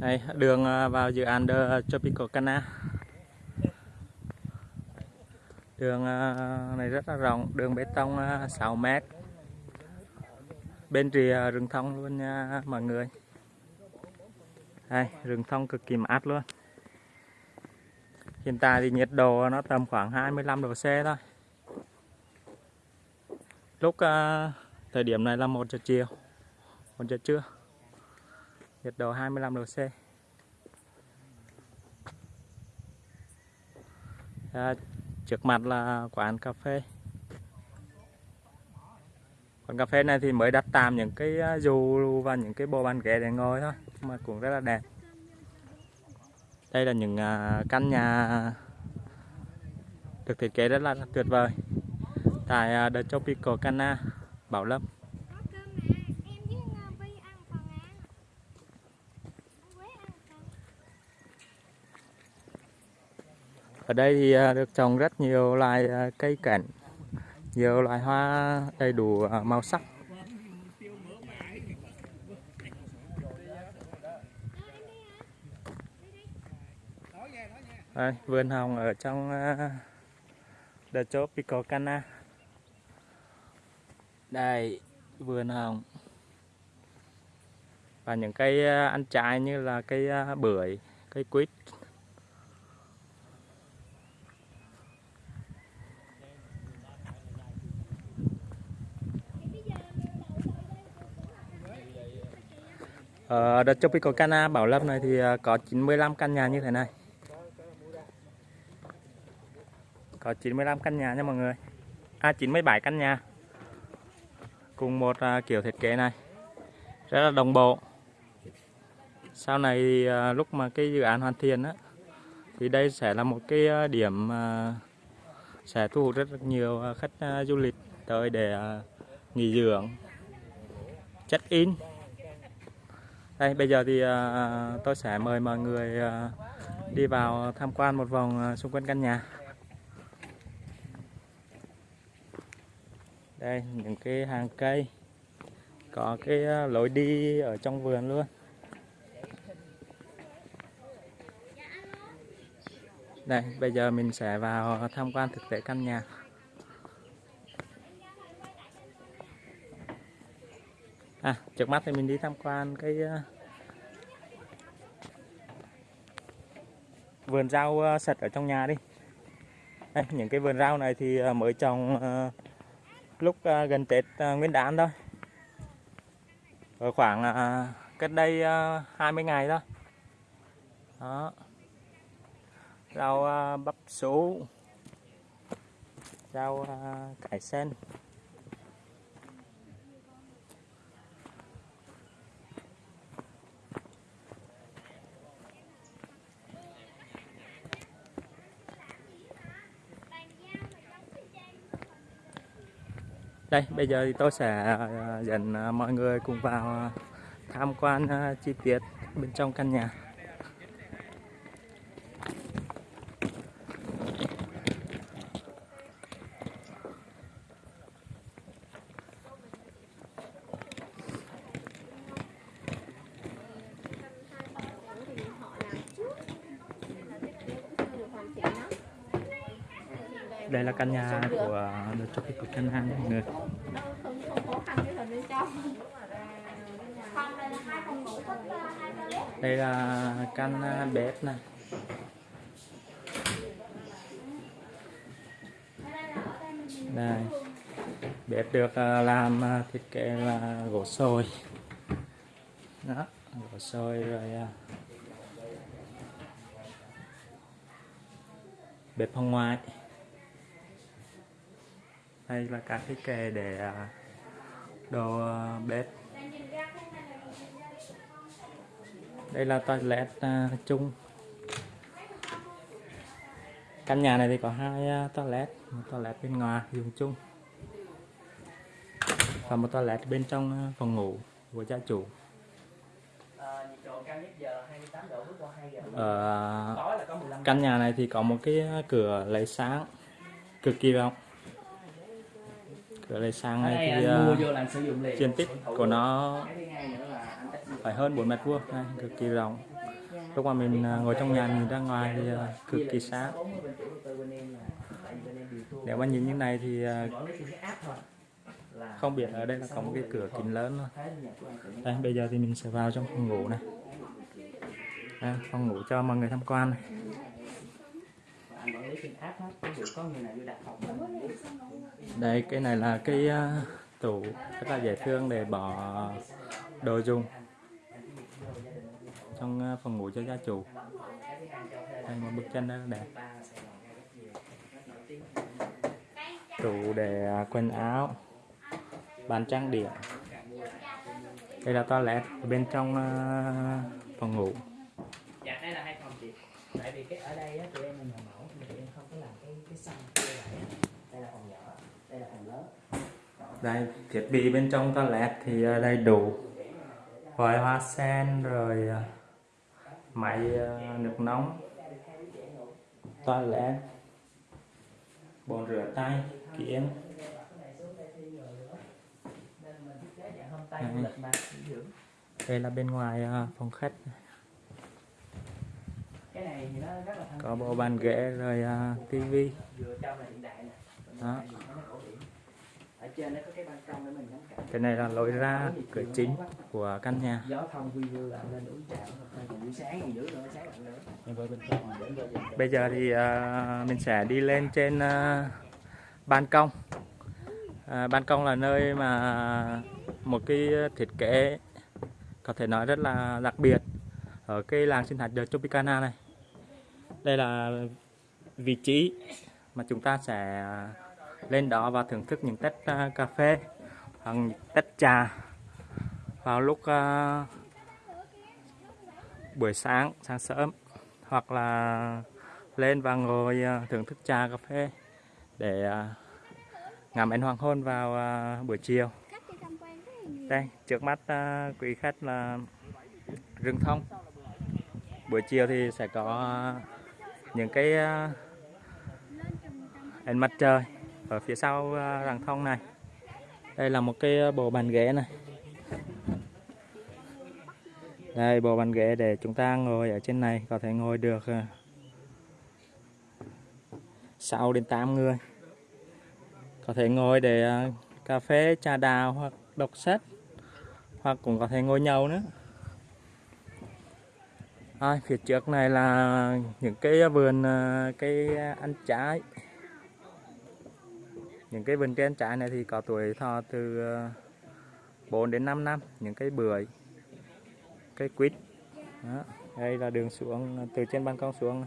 Đây, đường à, vào dự án The Tropical Cana. Đường à, này rất là rộng, đường bê tông à, 6 mét. Bên rìa rừng thông luôn nha mọi người. Đây, rừng thông cực kỳ mát luôn. Hiện tại thì nhiệt độ nó tầm khoảng 25 độ C thôi. Lúc thời điểm này là 1 giờ chiều, 1 giờ trưa. Nhiệt độ 25 độ C. À, trước mặt là quán cà phê. Quán cà phê này thì mới đặt tạm những cái à, dù và những cái bộ bàn ghế để ngồi thôi, mà cũng rất là đẹp. Đây là những à, căn nhà được thiết kế rất là tuyệt vời tại à, The Tropical Cana, Bảo Lâm. Ở đây thì à, được trồng rất nhiều loài à, cây cảnh, nhiều loài hoa đầy đủ à, màu sắc. Đây, vườn hồng ở trong đợt The Tropical Cana. Đây, vườn hồng. Và những cây ăn trái như là cây bưởi, cây quýt. Ờ, Ở The Tropical Cana Bảo Lâm này thì ờ, có 95 căn nhà như thế này. Có 95 căn nhà nha mọi người. À 97 căn nhà. Cùng một ờ, kiểu thiết kế này. Rất là đồng bộ. Sau này thì lúc mà cái dự án hoàn thiện á thì đây sẽ là một cái điểm sẽ thu hút rất nhiều khách du lịch tới để nghỉ dưỡng, check in. Đây bây giờ thì uh, tôi sẽ mời mọi người uh, đi vào tham quan một vòng xung quanh căn nhà. Đây những cái hàng cây, có cái lối đi ở trong vườn luôn. Đây bây giờ mình sẽ vào tham quan thực tế căn nhà. À, trước mắt thì mình đi tham quan cái ờ, vườn rau ờ, sạch ở trong nhà đi. Đây, những cái vườn rau này thì ờ, mới trồng lúc gần Tết Nguyên đán thôi. Ở khoảng cách đây 20 ngày thôi. Đó. Rau bắp số, rau cải sen. Đây, bây giờ thì tôi sẽ à, dẫn à, mọi người cùng vào à, tham quan chi tiết bên trong căn nhà. Đây là căn nhà của The Tropical Cana nha mọi người. Đây là căn à, bếp này. Đây. Bếp được à, làm à, thiết kế là gỗ sồi. Đó, gỗ sồi rồi bếp phòng ngoài. Đây là các cái kệ để à, đồ à, bếp. Đây là toilet à, chung. Căn nhà này thì có hai toilet, một toilet bên ngoài dùng chung và một toilet bên trong phòng ngủ của gia chủ. Ờ, nhiệt độ cao nhất giờ 28 độ bước qua 2 giờ Ở căn nhà này thì có một cái cửa lấy sáng cực kỳ rộng. Sáng ở này đây dụng liền. diện tích của nó cái phải hơn 4 mét vuông, cực kỳ rộng. lúc mà mình à, ngồi trong nhà nhìn ra ngoài thì à, cực kỳ sáng. 40 bên chủ đầu tư bên em là tại vì bên em điều thua nếu mà nhìn như này thì là không biết ở đây là có một cái cửa kính lớn luôn đây bây giờ thì mình sẽ vào trong phòng ngủ này. Đây, phòng ngủ cho mọi người tham quan này trên hết ví dụ có người nào vô đặt phòng mình đây cái này là cái uh, tủ rất là dễ thương để bỏ đồ dùng trong uh, phòng ngủ cho gia chủ. Đây một bức tranh rất đẹp. Tủ để à, quần áo bàn trang điểm. Đây là toilet bên trong phòng ngủ dạ đây là hai phòng chị tại vì cái ở đây á tụi em là nhà mẫu nhưng tụi em không có làm cái cái sân như vậy á. đây là phòng nhỏ đây là phòng lớn đây thiết bị bên trong toilet thì à, đầy đủ. Vòi hoa sen rồi à, máy à, nước nóng. Toilet. Bồn rửa tay kiếng. Đây là bên ngoài phòng khách. Cái này thì nó rất là thân có bộ bàn ghế rồi tivi. Đó. bên ngoài thì nó cổ điển ở trên nó có cái cảnh. Cái này là lối ra cửa chính của căn nhà. Bây giờ thì à, mình sẽ đi lên trên à, ban công. À, ban công là nơi mà một cái thiết kế có thể nói rất là đặc biệt ở cái làng sinh thái The Tropicana này. Đây là vị trí mà chúng ta sẽ lên đó và thưởng thức những tách uh, cà phê hoặc những tách trà vào lúc uh, buổi sáng sáng sớm hoặc là lên và ngồi uh, thưởng thức trà cà phê để uh, ngắm ánh hoàng hôn vào uh, buổi chiều. Đây trước mắt uh, quý khách là rừng thông. Buổi chiều thì sẽ có những cái à, ánh mặt trời ở phía sau ờ, à, thông này. Đây là một cái ờ, bộ bàn ghế này. Đây bộ bàn ghế để chúng ta ngồi ở trên này có thể ngồi được ờ, 6 đến 8 người. Có thể ngồi để cà phê trà đào hoặc đọc sách hoặc cũng có thể ngồi nhậu nữa. À, phía trước này là những cái vườn cây ăn trái những cái vườn trên trái này thì có tuổi thọ từ ờ, 4 đến 5 năm những cây bưởi cây quýt, Đó. đây là đường xuống, từ trên ban công xuống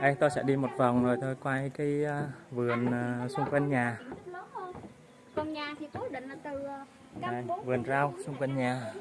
đây, tôi sẽ đi một vòng rồi tôi quay cái ờ, vườn ờ, xung quanh nhà diện tích lớn hơn còn nhà thì cố định là từ ờ, đây, vườn rau xung quanh nhà